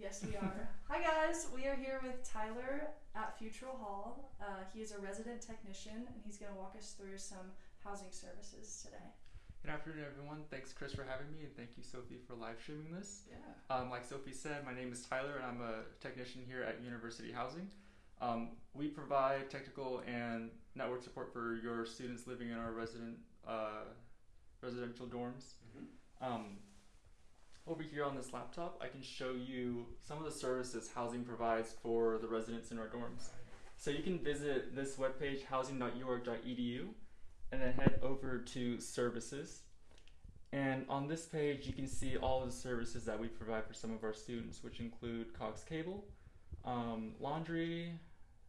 Yes, we are. Hi, guys. We are here with Tyler at Futrall Hall. Uh, he is a resident technician, and he's going to walk us through some housing services today. Good afternoon, everyone. Thanks, Chris, for having me, and thank you, Sophie, for live streaming this. Yeah. Um, like Sophie said, my name is Tyler, and I'm a technician here at University Housing. Um, we provide technical and network support for your students living in our resident uh, residential dorms. Um, over here on this laptop, I can show you some of the services housing provides for the residents in our dorms. So you can visit this webpage, housing.uark.edu, and then head over to services. And on this page, you can see all of the services that we provide for some of our students, which include Cox Cable, um, laundry,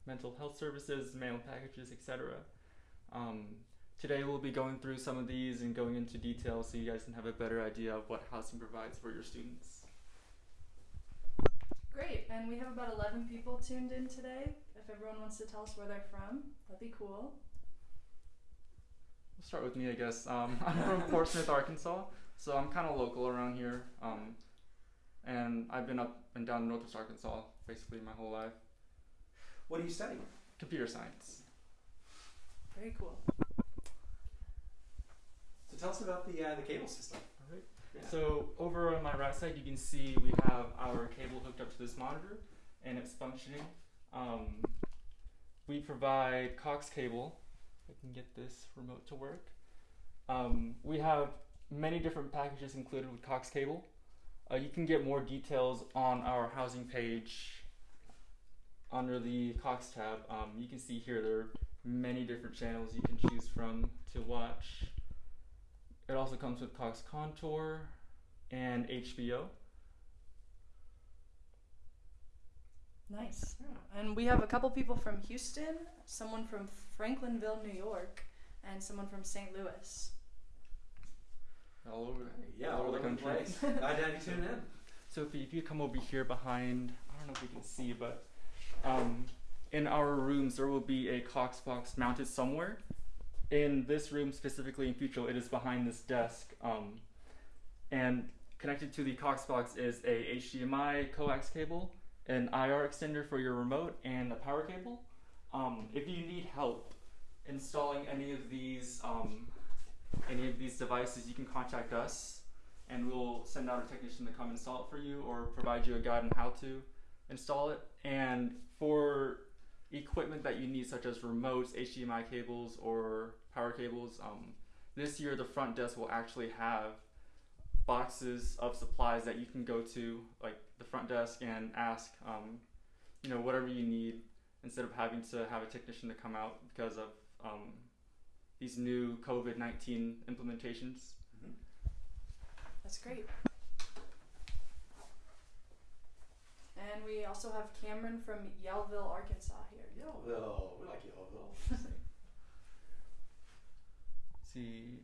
mental health services, mail packages, etc. Um, today, we'll be going through some of these and going into detail so you guys can have a better idea of what housing provides for your students. Great. And we have about 11 people tuned in today. If everyone wants to tell us where they're from, that'd be cool. We'll start with me, I guess. Um, I'm from Portsmouth, Arkansas, so I'm kind of local around here. Um, and I've been up and down Northwest Arkansas basically my whole life. What are you studying? Computer science. Very cool. Tell us about the uh, the cable system. Alright. Yeah. So over on my right side, you can see we have our cable hooked up to this monitor, and it's functioning. Um, we provide Cox cable. I can get this remote to work. Um, we have many different packages included with Cox cable. Uh, you can get more details on our housing page under the Cox tab. Um, you can see here there are many different channels you can choose from to watch. It also comes with Cox Contour and HBO. Nice. And we have a couple people from Houston, someone from Franklinville, New York, and someone from St. Louis. All over. Yeah, all all over the country. place. Glad to have you tune in. So if you, come over here behind, I don't know if we can see, but um, in our rooms there will be a Cox box mounted somewhere. In this room specifically in Futrall, it is behind this desk. Um, and connected to the Cox box is a HDMI coax cable, an IR extender for your remote, and a power cable. Um, if you need help installing any of these um, any of these devices, you can contact us and we'll send out a technician to come install it for you or provide you a guide on how to install it. And for equipment that you need, such as remotes, HDMI cables, or power cables, um, this year the front desk will actually have boxes of supplies that you can go to, like the front desk, and ask, um, you know, whatever you need instead of having to have a technician to come out because of um, these new COVID 19 implementations. That's great. And we also have Cameron from Yellville, Arkansas here. Yellville. We like Yellville. see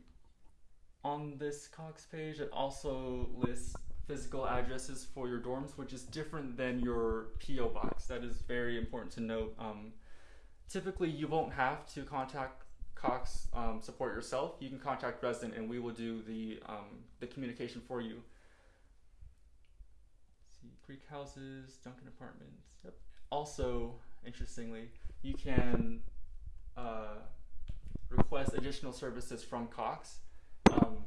on this Cox page it also lists physical addresses for your dorms which is different than your PO box. That is very important to note. Um, typically you won't have to contact Cox um, support yourself. You can contact resident and we will do the um, the communication for you. See Greek houses Duncan apartments. Yep. Also interestingly you can uh, request additional services from Cox. Um,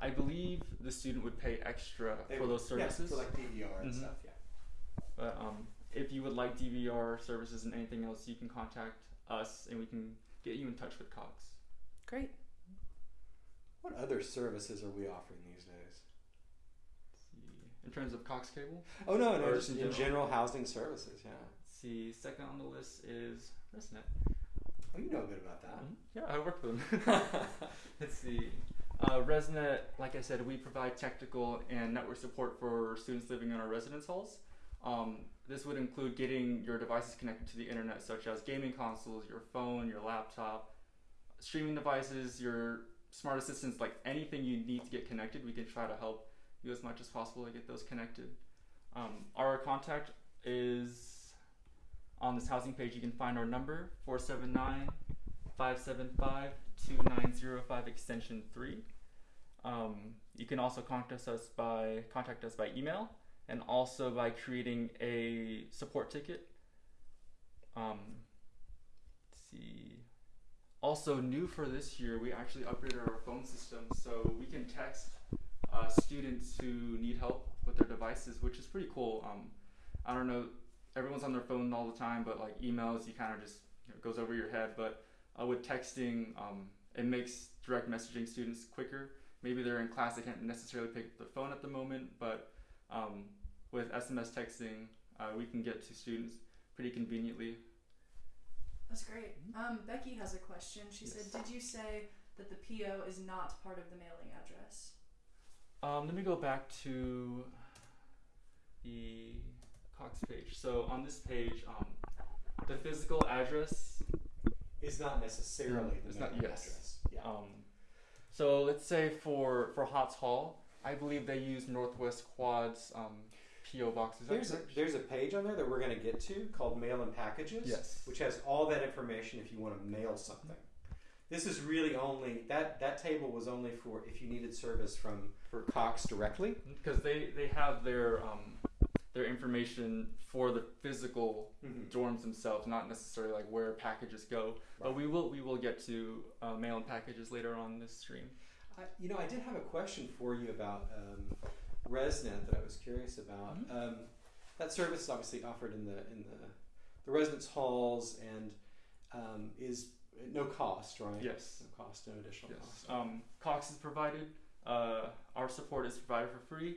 I believe the student would pay extra They for would- those services. Yeah, for like DVR and Mhm. stuff. Yeah. But um, if you would like DVR services and anything else, you can contact us and we can get you in touch with Cox. Great. What other services are we offering these days? Let's see. In terms of Cox cable, Oh no, no, Or just in in general? general housing services. Yeah. let's see. Second on the list is ResNet. Oh, you know a bit about that. Mhm. Yeah, I work with them. Let's see. Uh, ResNet, like I said, we provide technical and network support for students living in our residence halls. Um, this would include getting your devices connected to the internet, such as gaming consoles, your phone, your laptop, streaming devices, your smart assistants, like anything you need to get connected. We can try to help you as much as possible to get those connected. Um, our contact is on this housing page. You can find our number 479 575 2905 extension 3. Um, you can also contact us by contact us by email and also by creating a support ticket. Um, let's see. Also, new for this year, we actually upgraded our phone system so we can text uh, students who need help with their devices, which is pretty cool. Um, I don't know, everyone's on their phone all the time, but like emails, you kind of just you know, goes over your head. But uh, with texting, um, it makes direct messaging students quicker. Maybe they're in class, they can't necessarily pick up the phone at the moment, but um, with SMS texting, uh, we can get to students pretty conveniently. That's great. Um, Becky has a question. She Yes. said, "Did you say that the PO is not part of the mailing address?" Um, let me go back to the Page. So on this page, um, the physical address. is not necessarily the not- yes. address. Yeah. Um, so let's say for for Hotz Hall, I believe they use Northwest Quad's um, PO boxes. There's a, there's a page on there that we're going to get to called Mail and Packages. yes. which has all that information if you want to mail something. This is really only that that table was only for if you needed service from For Cox directly. because they they have their um, their information for the physical dorms themselves, not necessarily like where packages go. But we will we will get to uh, mail and packages later on this stream. I, you know, I did have a question for you about um, ResNet that I was curious about. Mhm. Um, that service is obviously offered in the in the the residence halls and um, is no cost, right? Yes. No cost, no additional Yes. cost. Um, Cox is provided. Uh, our support is provided for free,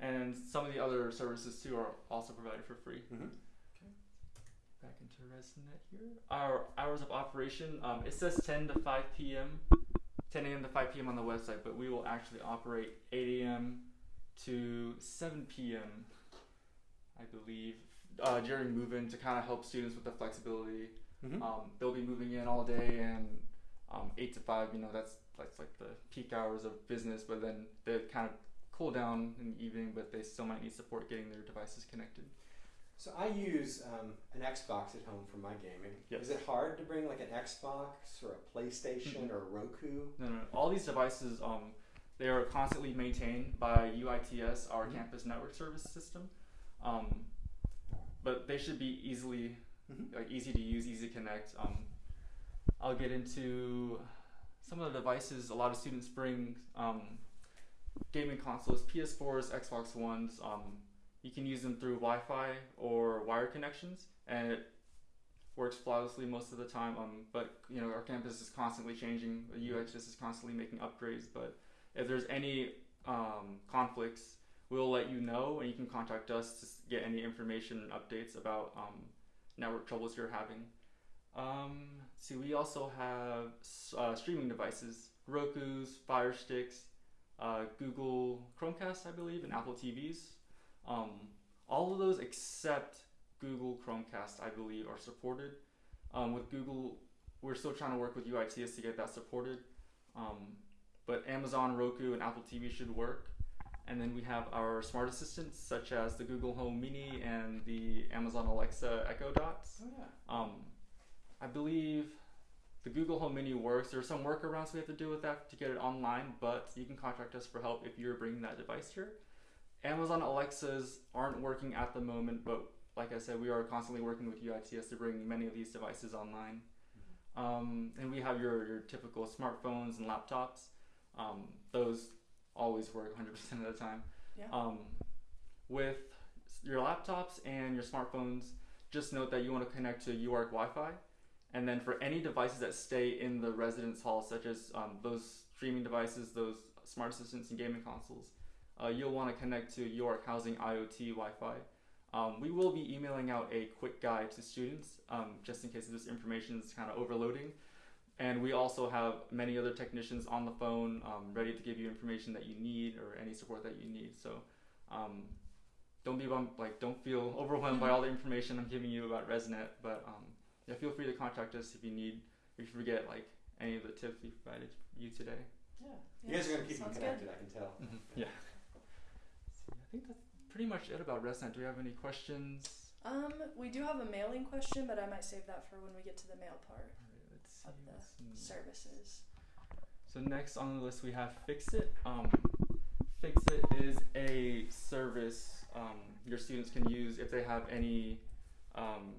and some of the other services too are also provided for free. Mhm. Back into ResNet here. Our hours of operation. Um, it says 10 to 5 p.m. 10 a.m. to 5 p.m. on the website, but we will actually operate 8 a.m. to 7 p.m. I believe uh, during move-in to kind of help students with the flexibility Mhm. um, they'll be moving in all day and um, eight to five. You know, that's that's like the peak hours of business. But then they kind of cool down in the evening, but they still might need support getting their devices connected. So I use um, an Xbox at home for my gaming. Yes. Is it hard to bring like an Xbox or a PlayStation Mhm. or a Roku? No, no, no. all these devices um, they are constantly maintained by UITS, our Mhm. campus network service system. Um, but they should be easily Mhm. like easy to use, easy to connect. Um, I'll get into some of the devices. A lot of students bring um, gaming consoles, PS4s, Xbox Ones. Um, you can use them through Wi-Fi or wired connections, and it works flawlessly most of the time. Um, but you know our campus is constantly changing. The UHS is constantly making upgrades. But if there's any um, conflicts, we'll let you know, and you can contact us to get any information and updates about um, network troubles you're having. Um, see, we also have uh, streaming devices: Roku's, Fire Sticks, uh, Google Chromecast, I believe, and Apple TVs. Um, all of those except Google Chromecast, I believe, are supported. Um, with Google, we're still trying to work with UITS to get that supported. Um, but Amazon, Roku, and Apple TV should work. And then we have our smart assistants, such as the Google Home Mini and the Amazon Alexa Echo Dots. Oh yeah. Um, I believe the Google Home Mini works. There are some workarounds we have to do with that to get it online, but you can contact us for help if you're bringing that device here. Amazon Alexas aren't working at the moment, but like I said, we are constantly working with UITS to bring many of these devices online. Um, and we have your, your typical smartphones and laptops. Um, those always work 100% of the time. Yeah. Um, with your laptops and your smartphones, just note that you want to connect to UARK Wi-Fi, and then for any devices that stay in the residence hall, such as um, those streaming devices, those smart assistants and gaming consoles, uh, you'll want to connect to UARK Housing IoT Wi-Fi. Um, we will be emailing out a quick guide to students, um, just in case this information is kind of overloading. And we also have many other technicians on the phone, um, ready to give you information that you need or any support that you need. So, um, don't be like don't feel overwhelmed by all the information I'm giving you about ResNet. But um, yeah, feel free to contact us if you need, if you forget like any of the tips we provided you today. Yeah. You guys are gonna keep them Sounds good. connected. I can tell. Yeah. So, I think that's pretty much it about ResNet. Do we have any questions? Um, we do have a mailing question, but I might save that for when we get to the mail part All right, let's see of the what's services. So next on the list we have Fix It. Um, Fixit is a service um, your students can use if they have any um,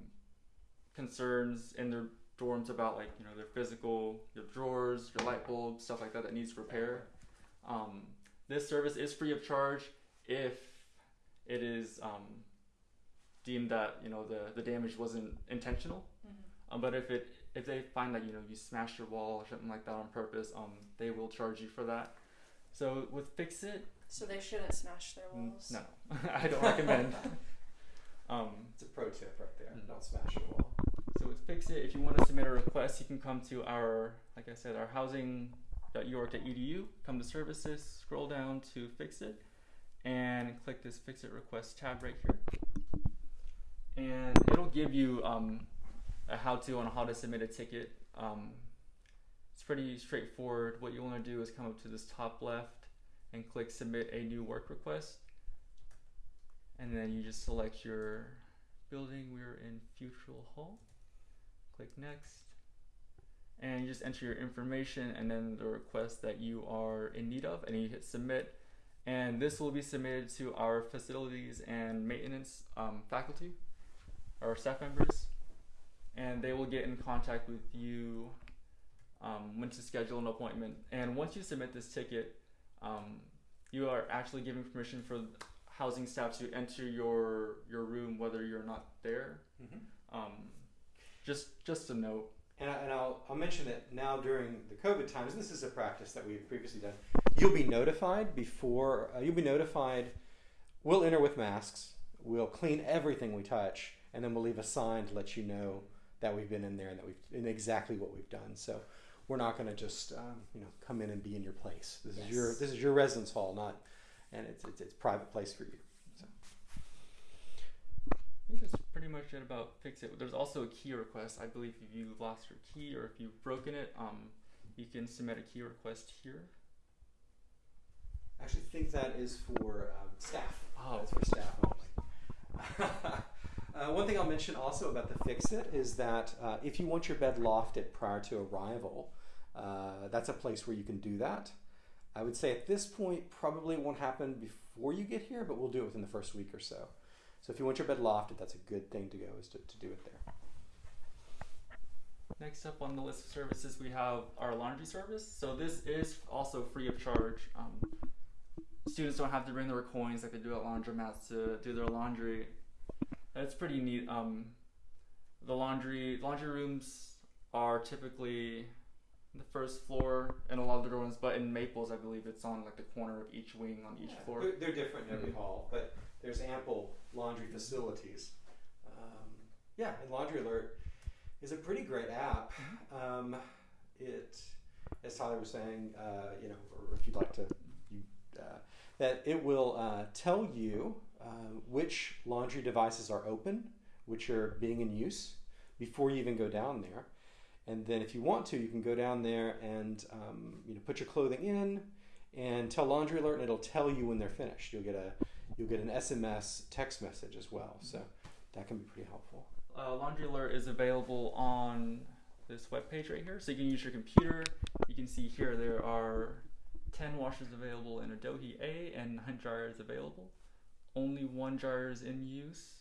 concerns in their dorms about like you know their physical, your drawers, your light bulb, stuff like that that needs repair. Um, this service is free of charge if it is um, deemed that you know the, the damage wasn't intentional. Mm-hmm. Um, but if it if they find that you know you smashed your wall or something like that on purpose, um, they will charge you for that. So with Fix It. So they shouldn't smash their walls. no, I don't recommend. um, It's a pro tip right there. Mm. Don't smash your wall. So with Fixit, if you want to submit a request, you can come to our, like I said, our housing.uark.edu. Come to services, scroll down to Fixit, and click this Fixit request tab right here. And it'll give you um, a how-to on how to submit a ticket. Um, it's pretty straightforward. What you want to do is come up to this top left and click submit a new work request. And then you just select your building. We're in Futrall Hall. Click next. And you just enter your information and then the request that you are in need of, and you hit submit. And this will be submitted to our facilities and maintenance um, faculty, our staff members, and they will get in contact with you um, when to schedule an appointment. And once you submit this ticket, um, you are actually giving permission for housing staff to enter your your room whether you're not there. Mm-hmm. Um, just just a note. And, I, and I'll, I'll mention that now during the COVID times, this is a practice that we've previously done. You'll be notified before, uh, you'll be notified. We'll enter with masks, we'll clean everything we touch, and then we'll leave a sign to let you know that we've been in there and that we've and exactly what we've done. So we're not going to just um, you know come in and be in your place. This is your this is your residence hall, not and it's it's, it's private place for you. I think that's pretty much it about fix it. There's also a key request. I believe if you lost your key or if you've broken it, um, you can submit a key request here. I actually think that is for um, staff. Oh, That's for staff only. uh, one thing I'll mention also about the Fix It is that uh, if you want your bed lofted prior to arrival, uh, that's a place where you can do that. I would say at this point, probably won't happen before you get here, but we'll do it within the first week or so. So if you want your bed lofted, that's a good thing to go is to, to do it there. Next up on the list of services, we have our laundry service. So this is also free of charge. Um, students don't have to bring their coins like they do at laundromats to do their laundry. That's pretty neat. Um, the laundry laundry rooms are typically the first floor in a lot of the dorms, but in Maples, I believe it's on like the corner of each wing on each Yeah, floor. They're, they're different in every Mhm. hall, but there's ample laundry facilities. Um, yeah, and Laundry Alert is a pretty great app. Um, it, as Tyler was saying, uh, you know, or if you'd like to, you, uh, that it will uh, tell you uh, which laundry devices are open, which are being in use, before you even go down there. And then, if you want to, you can go down there and um, you know put your clothing in, and tell Laundry Alert, and it'll tell you when they're finished. You'll get a you'll get an SMS text message as well, so that can be pretty helpful. Uh, Laundry Alert is available on this webpage right here. So you can use your computer. You can see here there are 10 washers available in Adohi A and 9 dryers available. Only one dryer is in use.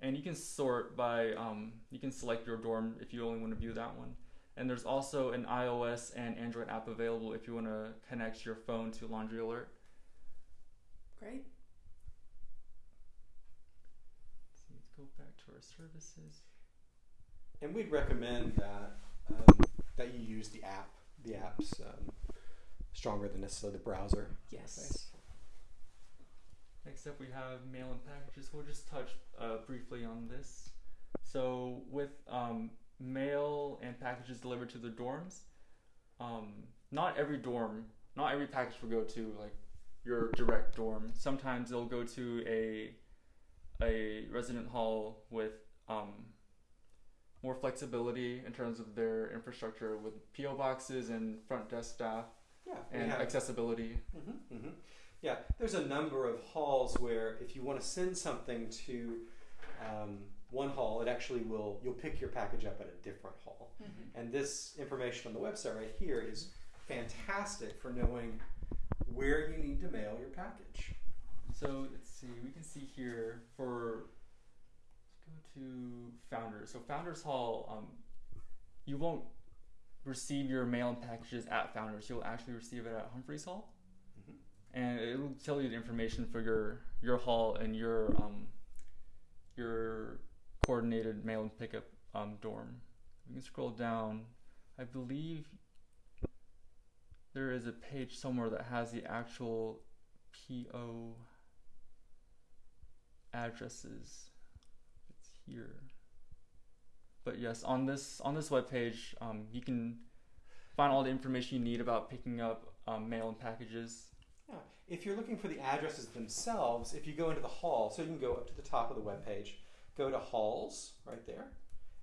And you can sort by, um, you can select your dorm if you only want to view that one. And there's also an iOS and Android app available if you want to connect your phone to Laundry Alert. Great. So let's go back to our services. And we'd recommend that um, that you use the app. The app's um, stronger than necessarily the browser. Yes. Next up, we have mail and packages. We'll just touch uh, briefly on this. So, with um, mail and packages delivered to the dorms, um, not every dorm, not every package will go to like your direct dorm. Sometimes they'll go to a a resident hall with um, more flexibility in terms of their infrastructure with PO boxes and front desk staff Yeah. and have- accessibility. hmm hmm Yeah, there's a number of halls where if you want to send something to um, one hall, it actually will. You'll pick your package up at a different hall. Mm-hmm. And this information on the website right here is fantastic for knowing where you need to mail your package. So let's see, we can see here for let's go to Founders. So Founders Hall, um, you won't receive your mail and packages at Founders. You'll actually receive it at Humphreys Hall, Mhm. and it will tell you the information for your your hall and your um, your coordinated mail and pickup um, dorm. We can scroll down. I believe there is a page somewhere that has the actual PO addresses. It's here. But yes, on this on this webpage, um, you can find all the information you need about picking up um, mail and packages. Yeah. If you're looking for the addresses themselves, if you go into the hall, so you can go up to the top of the web page, go to halls right there,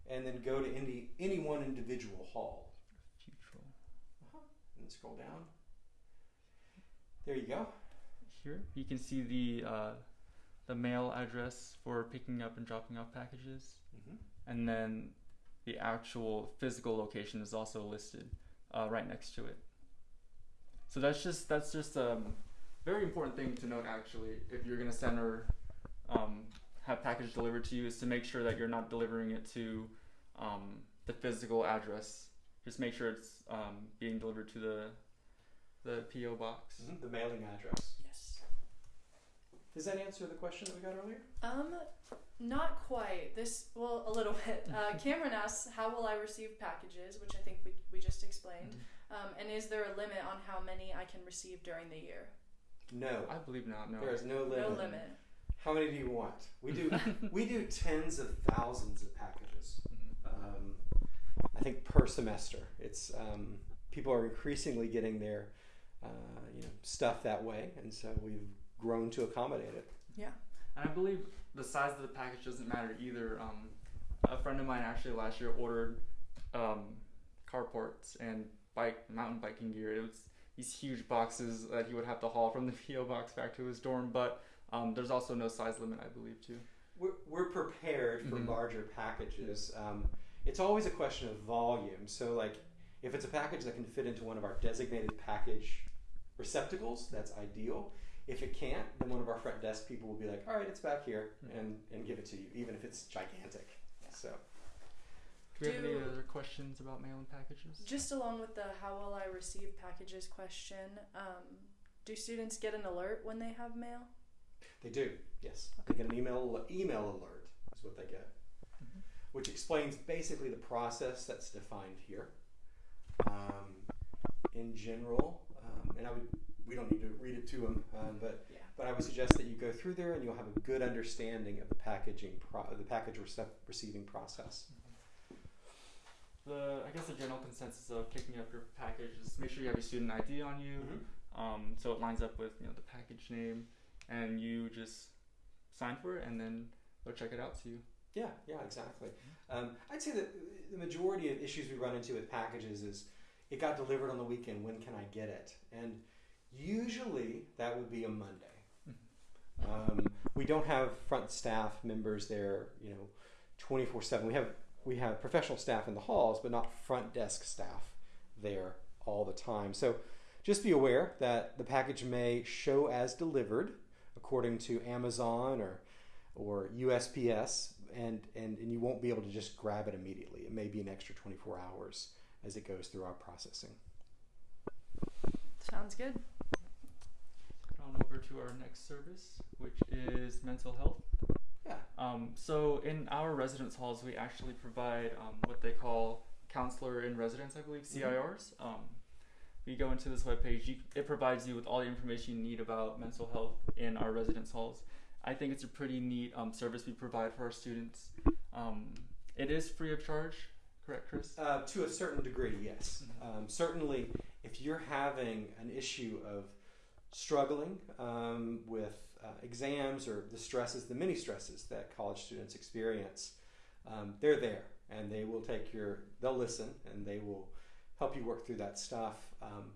and then go to any any one individual hall. Futrall. And scroll down. There you go. Here, you can see the uh, the mail address for picking up and dropping off packages, hmm and then the actual physical location is also listed uh, right next to it. So that's just that's just a um, very important thing to note. Actually, if you're gonna send or um, have package delivered to you, is to make sure that you're not delivering it to um, the physical address. Just make sure it's um, being delivered to the the PO box. The mailing address. Yes. Does that answer the question that we got earlier? Um, not quite. This well, a little bit. Uh, Cameron asks, "How will I receive packages?" Which I think we we just explained. Um, and is there a limit on how many I can receive during the year? No. I believe not. No. There is no limit. No limit. How many do you want? We do we do tens of thousands of packages. Mhm. Um, I think per semester. It's um, people are increasingly getting their uh, you know stuff that way, and so we've grown to accommodate it. Yeah, and I believe the size of the package doesn't matter either. Um, a friend of mine actually last year ordered um, carports and bike mountain biking gear. It was these huge boxes that he would have to haul from the PO box back to his dorm. But um, there's also no size limit, I believe, too. We're, we're prepared for Mhm. larger packages. Um, it's always a question of volume. So, like, if it's a package that can fit into one of our designated package receptacles, that's ideal. If it can't, then one of our front desk people will be like, "All right, it's back here," and and give it to you, even if it's gigantic. So, Do we have any Do- other questions about mail and packages? Just along with the "How will I receive packages?" question, um, do students get an alert when they have mail? they do. Yes, they get an email email alert is what they get, Mhm. which explains basically the process that's defined here. Um, in general, um, and I would we don't need to read it to them, um, but Yeah. But I would suggest that you go through there and you'll have a good understanding of the packaging, pro- the package recep- receiving process. The I guess the general consensus of picking up your package is make sure you have your student ID on you. um, so it lines up with you know the package name, and you just sign for it, and then they'll check it out to you. Yeah, yeah, exactly. Um, I'd say that the majority of issues we run into with packages is it got delivered on the weekend. When can I get it? And usually that would be a Monday. Um, we don't have front staff members there, you know, twenty four seven. We have we have professional staff in the halls, but not front desk staff there all the time. So just be aware that the package may show as delivered according to Amazon or or USPS, and, and, and you won't be able to just grab it immediately. It may be an extra 24 hours as it goes through our processing. Sounds good. On over to our next service, which is mental health. Yeah. Um, so in our residence halls, we actually provide um, what they call counselor in residence, I believe, Mhm. CIRs. Um, we go into this webpage. You, it provides you with all the information you need about mental health in our residence halls. I think it's a pretty neat um, service we provide for our students. Um, it is free of charge, correct, Chris? Uh, to a certain degree, yes. Mhm. Um, certainly, if you're having an issue of struggling um, with uh, exams or the stresses, the many stresses that college students experience, um, they're there and they will take your, they'll listen and they will help you work through that stuff. Um,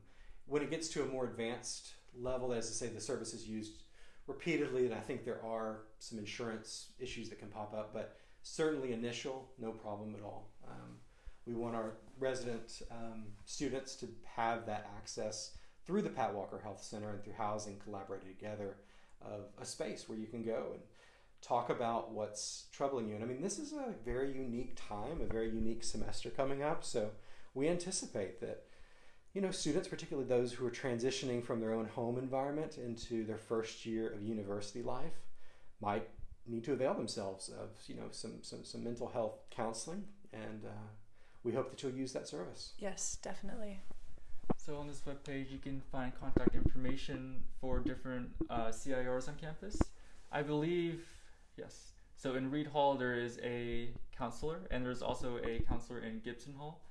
when it gets to a more advanced level, as I say, the service is used repeatedly, and I think there are some insurance issues that can pop up, but certainly initial, no problem at all. Um, we want our resident um, students to have that access through the Pat Walker Health Center and through housing collaborated together of a space where you can go and talk about what's troubling you. And I mean, this is a very unique time, a very unique semester coming up. So we anticipate that, you know, students, particularly those who are transitioning from their own home environment into their first year of university life, might need to avail themselves of, you know, some, some, some mental health counseling. And uh, we hope that you'll use that service. Yes, definitely. So on this webpage, you can find contact information for different uh, CIRs on campus. I believe, yes. So in Reid Hall, there is a counselor, and there's also a counselor in Gibson Hall.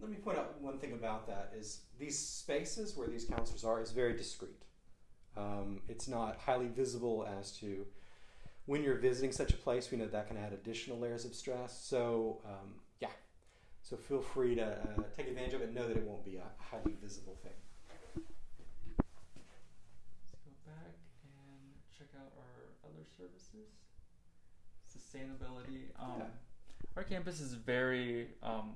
Let me point out one thing about that is these spaces where these counselors are is very discreet. Um, it's not highly visible as to when you're visiting such a place. We know that can add additional layers of stress. So um, yeah, so feel free to uh, take advantage of it. Know that it won't be a highly visible thing. Let's go back and check out our other services. Sustainability. Um, Yeah. Our campus is very, um,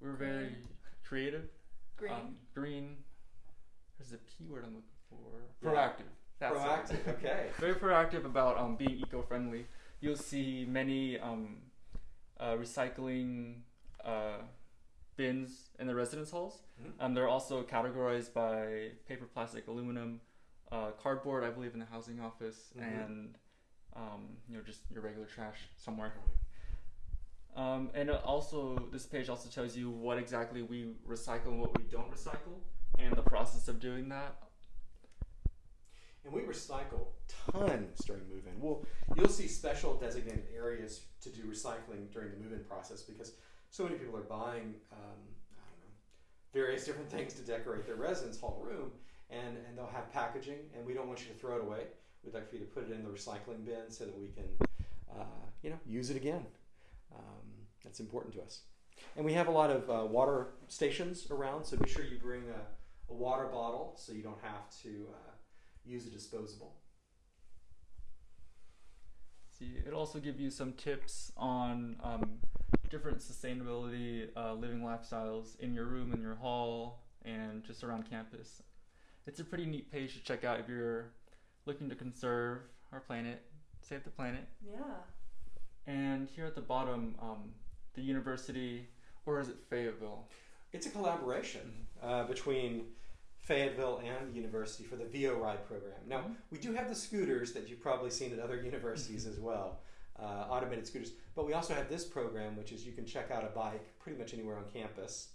we're very Green. creative. Green. Um, green. There's a P word I'm looking for. Proactive. That's. Proactive. Okay. Very proactive about um, being eco-friendly. You'll see many um, uh, recycling uh, bins in the residence halls. Mhm. Um, they're also categorized by paper, plastic, aluminum, uh, cardboard. I believe in the housing office, Mhm. and um, you know just your regular trash somewhere. Um, and also, this page also tells you what exactly we recycle and what we don't recycle, and the process of doing that. And we recycle tons during move-in. Well, you'll see special designated areas to do recycling during the move-in process because so many people are buying, um, I don't know, various different things to decorate their residence hall room, and, and they'll have packaging, and we don't want you to throw it away. We'd like for you to put it in the recycling bin so that we can, uh, you know, use it again. Um, that's important to us. And we have a lot of uh, water stations around, so be sure you bring a, a water bottle so you don't have to. Uh, use a disposable. See, it'll also give you some tips on um, different sustainability uh, living lifestyles in your room, in your hall, and just around campus. It's a pretty neat page to check out if you're looking to conserve our planet, save the planet. Yeah. And here at the bottom, um, the university, or is it Fayetteville? It's a collaboration uh, between Fayetteville and the university for the VeoRide program. Now, Mhm. we do have the scooters that you've probably seen at other universities as well, uh, automated scooters. But we also have this program, which is you can check out a bike pretty much anywhere on campus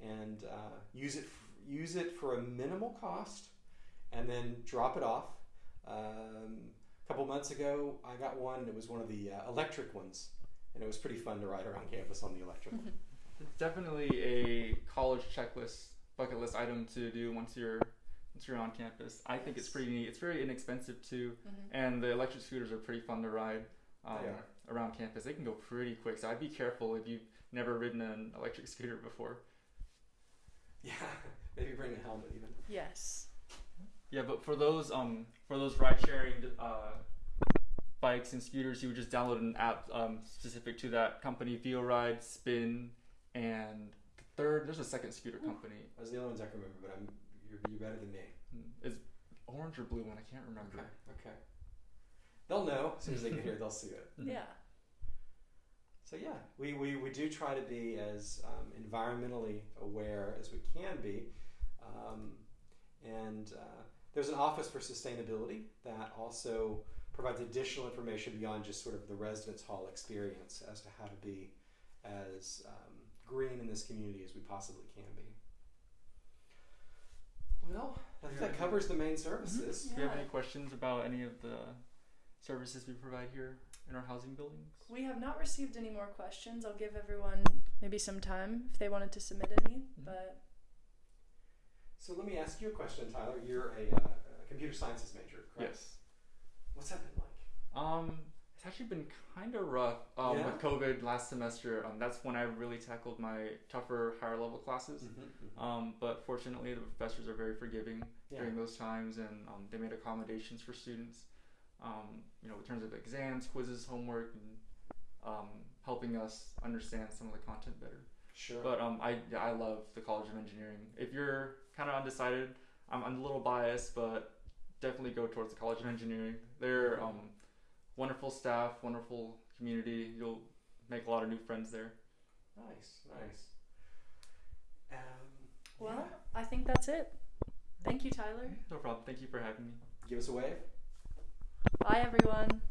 and uh, use it f- use it for a minimal cost, and then drop it off. Um, a couple months ago, I got one. It was one of the uh, electric ones, and it was pretty fun to ride around campus on the electric one. It's definitely a college checklist, bucket list item to do once you're once you're on campus. I think it's pretty neat. It's very inexpensive too, Mhm. and the electric scooters are pretty fun to ride um, They around campus. They can go pretty quick, so I'd be careful if you've never ridden an electric scooter before. Yeah, maybe bring a helmet even. Yes. Yeah, but for those um for those ride sharing uh, bikes and scooters, you would just download an app um, specific to that company. VeoRide, Spin, and the third. There's a second scooter company. Those are the only ones I can remember, but I'm you're, you're better than me. Is orange or blue one? I can't remember. Okay, okay. They'll know as soon as they get here. They'll see it. Mhm. Yeah. So yeah, we, we, we do try to be as um, environmentally aware as we can be, um, and uh, there's an office for sustainability that also provides additional information beyond just sort of the residence hall experience as to how to be as um, green in this community as we possibly can be. Well, I think that covers the main services. Do you have any questions about any of the services we provide here in our housing buildings? We have not received any more questions. I'll give everyone maybe some time if they wanted to submit any. But So let me ask you a question, Tyler. You're a, uh, a computer sciences major, correct? Yes. What's that been like? Um, it's actually been kind of rough um, Yeah? with COVID last semester. Um, that's when I really tackled my tougher, higher level classes. Mm-hmm. Um, but fortunately, the professors are very forgiving Yeah. during those times, and um, they made accommodations for students. Um, you know, in terms of exams, quizzes, homework, and um, helping us understand some of the content better. Sure. But um, I I love the College of Engineering. If you're kind of undecided, I'm, I'm a little biased, but definitely go towards the College of Engineering. They're um, wonderful staff, wonderful community. You'll make a lot of new friends there. nice, nice. Um, Well, I think that's it. Thank you, Tyler. No problem. Thank you for having me. give us a wave. Bye, everyone.